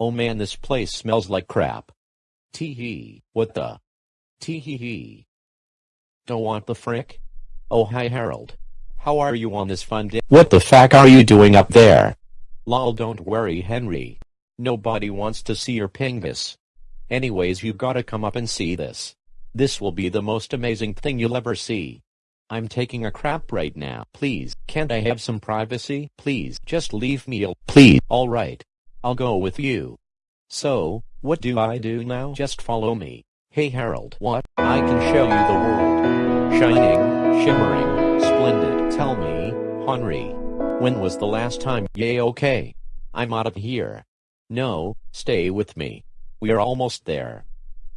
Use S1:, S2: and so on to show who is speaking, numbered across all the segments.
S1: Oh man this place smells like crap. Tee hee, what the? Tee hee hee. Don't want the frick? Oh hi Harold. How are you on this fun day? What the fuck are you doing up there? Lol don't worry Henry. Nobody wants to see your pingus. Anyways you gotta come up and see this. This will be the most amazing thing you'll ever see. I'm taking a crap right now. Please, can't I have some privacy? Please, just leave me alone. Please. Alright. I'll go with you. So, what do I do now? Just follow me. Hey Harold. What? I can show you the world. Shining, shimmering, splendid. Tell me, Henry. When was the last time? Yay okay. I'm out of here. No, stay with me. We're almost there.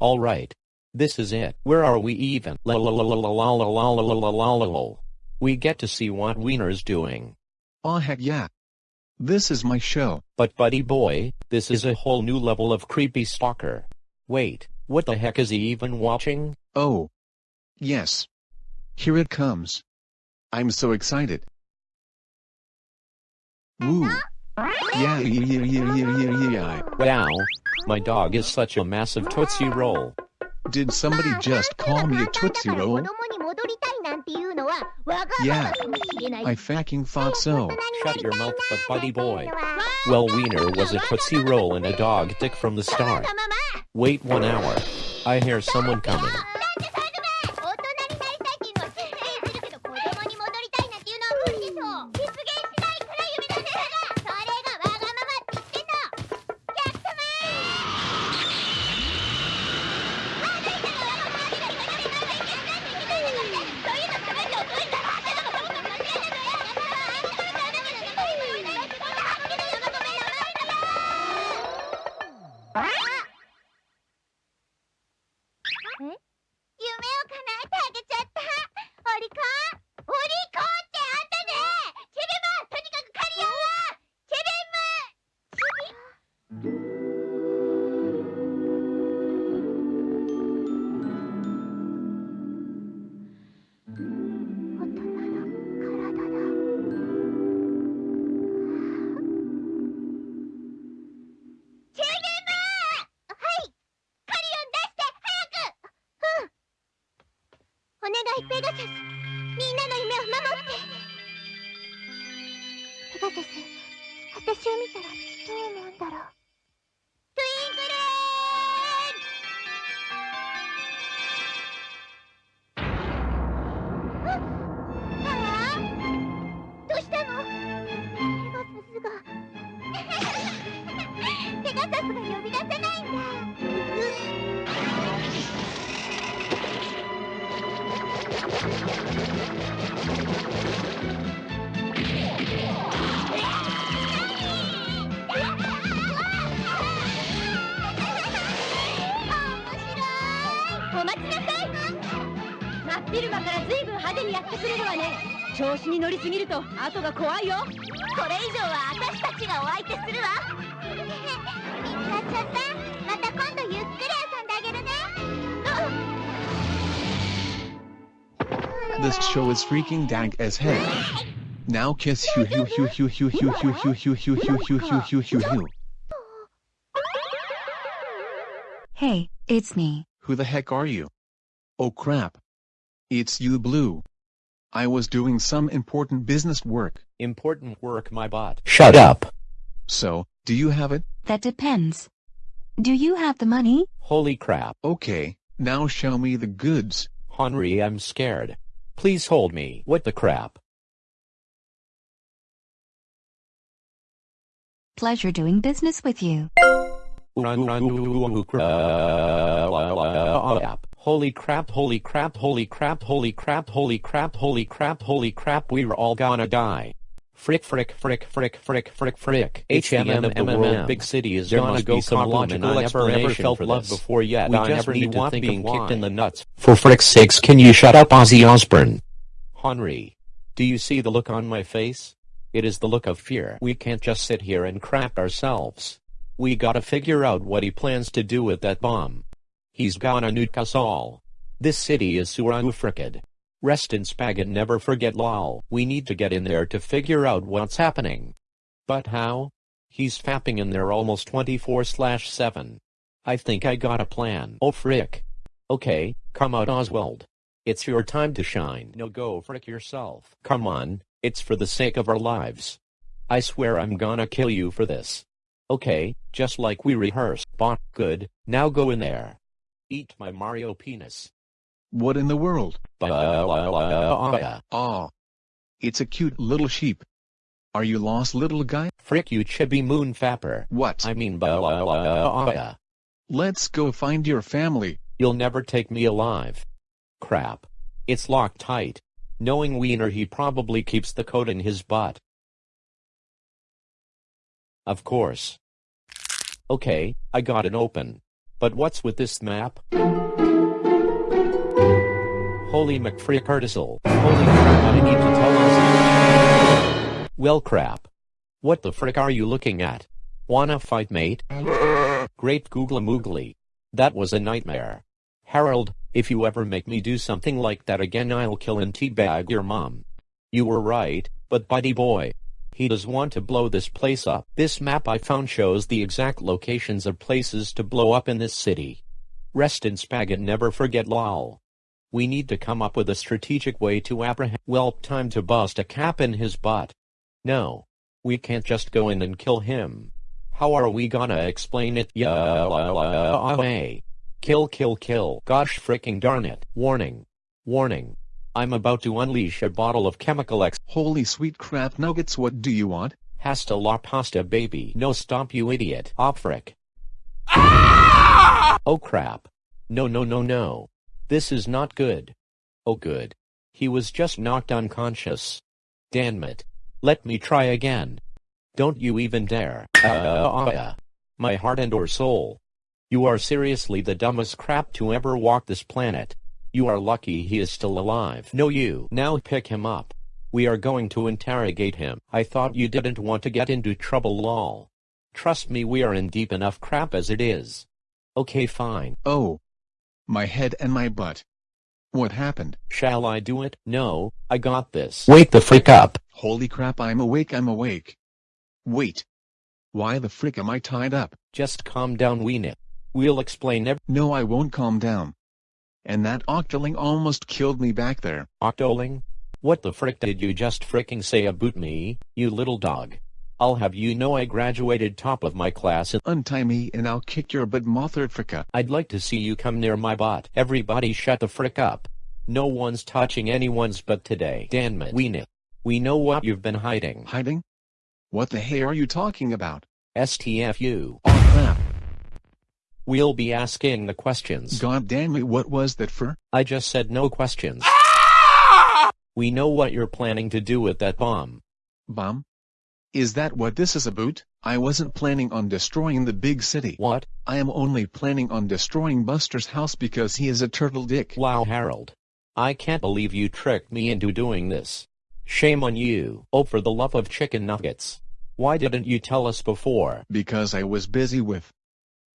S1: Alright. This is it. Where are we even? La la la la la la la la la la la la. We get to see what Wiener's doing.
S2: Aw heck yeah. This is my show.
S1: But buddy boy, this is a whole new level of creepy stalker. Wait, what the heck is he even watching?
S2: Oh. Yes. Here it comes. I'm so excited. Woo. Yeah, yeah, yeah, yeah, yeah, yeah, yeah.
S1: Wow, my dog is such a massive Tootsie Roll.
S2: Did somebody just call me a Tootsie Roll? Yeah. I fucking thought so.
S1: Shut your mouth, but buddy boy. Well, Wiener was a Tootsie Roll and a dog dick from the start. Wait one hour. I hear someone coming.
S3: え？みんなの夢を守って。ペガサス私を見たらどう思うんだろう。トゥインクルーン。ああどうしたの？ペガサスが
S4: 真っ昼間から随分派手にやってくれるわね調子に乗りすぎると後が怖いよ
S3: これ以上は私たちがお相手するわ見つかっちゃったまた今度ゆっくり遊んであげるね
S2: This show is freaking dank as heck. Now kiss hu hu hu hu hu hu hu hu hu hu hu hu hu hu hu hu.
S5: Hey, it's me.
S2: Who the heck are you? Oh crap. It's you Blue. I was doing some important business work.
S1: Important work my bot. Shut up.
S2: So, do you have it?
S5: That depends. Do you have the money?
S1: Holy crap.
S2: Okay, now show me the goods.
S1: Henry I'm scared. Please hold me. What the crap?
S5: Pleasure doing business with you.
S1: Holy crap, holy crap, holy crap, holy crap, holy crap, holy crap, holy crap, we're all gonna die. Frick, frick, frick, frick, frick, frick, frick. HMM of the world big city is There gonna go some logical I never ever explanation felt for love before yet. We I just never need to think being kicked in the nuts. For frick's sakes, can you shut up, Ozzy Osbourne? Henry, do you see the look on my face? It is the look of fear. We can't just sit here and crap ourselves. We gotta figure out what he plans to do with that bomb. He's gonna nuke us all. This city is Suranu frickin'. Rest in spag and never forget lol. We need to get in there to figure out what's happening. But how? He's fapping in there almost 24 slash 7. I think I got a plan. Oh frick. Okay, come out Oswald. It's your time to shine. No go frick yourself. Come on, it's for the sake of our lives. I swear I'm gonna kill you for this. Okay, just like we rehearsed. Bot, good, now go in there. Eat my Mario penis.
S2: What in the world?
S1: Ba-
S2: Aw. It's a cute little sheep. Are you lost little guy?
S1: Frick you chibi moon fapper.
S2: What?
S1: I mean ba-
S2: Let's go find your family.
S1: You'll never take me alive. Crap. It's locked tight. Knowing Wiener he probably keeps the code in his butt. Of course. Okay, I got it open. But what's with this map? Holy McFrickartizel. Holy crap I need to tell us. Well crap. What the frick are you looking at? Wanna fight mate? Great googly moogly. That was a nightmare. Harold, if you ever make me do something like that again I'll kill and teabag your mom. You were right, but buddy boy. He does want to blow this place up. This map I found shows the exact locations of places to blow up in this city. Rest in spag and never forget lol. We need to come up with a strategic way to apprehend. Well, time to bust a cap in his butt. No. We can't just go in and kill him. How are we gonna explain it? Yeah. Uh, uh, uh, kill, kill, kill. Gosh fricking darn it. Warning. Warning. I'm about to unleash a bottle of chemical X.
S2: Holy sweet crap nuggets what do you want?
S1: Hasta la pasta baby. No stop you idiot. Op frick. Ah! Oh crap. No no no no. This is not good. Oh good. He was just knocked unconscious. Damn it. Let me try again. Don't you even dare. Uh, uh, uh, uh my heart and or soul. You are seriously the dumbest crap to ever walk this planet. You are lucky he is still alive. No you. Now pick him up. We are going to interrogate him. I thought you didn't want to get into trouble lol. Trust me we are in deep enough crap as it is. Okay fine.
S2: Oh. My head and my butt. What happened?
S1: Shall I do it? No, I got this. Wake the freak up.
S2: Holy crap I'm awake I'm awake. Wait. Why the frick am I tied up?
S1: Just calm down Wiener. We'll explain every-
S2: No I won't calm down. And that octoling almost killed me back there.
S1: Octoling? What the frick did you just fricking say about me, you little dog? I'll have you know I graduated top of my class and
S2: Untie me and I'll kick your butt Mothra fricka.
S1: I'd like to see you come near my bot. Everybody shut the frick up. No one's touching anyone's butt today. Damn it. We know. We know what you've been hiding.
S2: Hiding? What the hey are you talking about?
S1: STFU.
S2: Oh crap.
S1: We'll be asking the questions.
S2: God damn it what was that for?
S1: I just said no questions. Ah! We know what you're planning to do with that bomb.
S2: Bomb? Is that what this is about? I wasn't planning on destroying the big city.
S1: What?
S2: I am only planning on destroying Buster's house because he is a turtle dick.
S1: Wow Harold. I can't believe you tricked me into doing this. Shame on you. Oh for the love of chicken nuggets. Why didn't you tell us before?
S2: Because I was busy with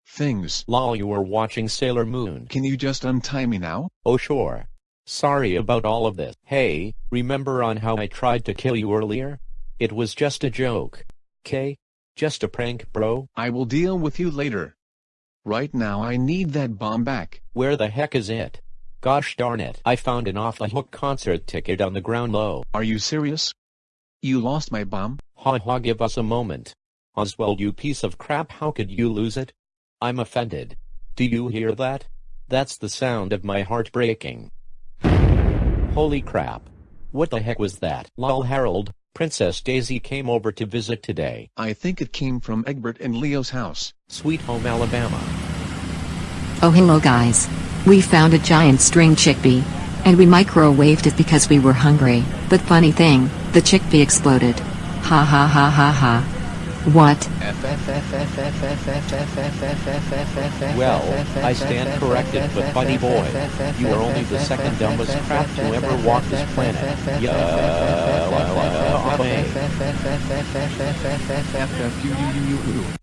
S2: things.
S1: Lol you were watching Sailor Moon.
S2: Can you just untie me now?
S1: Oh sure. Sorry about all of this. Hey, remember on how I tried to kill you earlier? It was just a joke. K? Just a prank, bro.
S2: I will deal with you later. Right now I need that bomb back.
S1: Where the heck is it? Gosh darn it. I found an off-the-hook concert ticket on the ground low.
S2: Are you serious? You lost my bomb?
S1: Ha ha give us a moment. Oswald you piece of crap how could you lose it? I'm offended. Do you hear that? That's the sound of my heart breaking. Holy crap. What the heck was that? Lol Harold, Princess Daisy came over to visit today.
S2: I think it came from Egbert and Leo's house.
S1: Sweet home Alabama.
S6: Oh hello guys. We found a giant string chickpea. And we microwaved it because we were hungry, but funny thing, the chickpea exploded. Ha ha ha ha ha. What?
S1: Well, I stand corrected, but buddy boy, you are only the second dumbest crap to ever walk this planet. Yeah.
S2: Uh, FFU.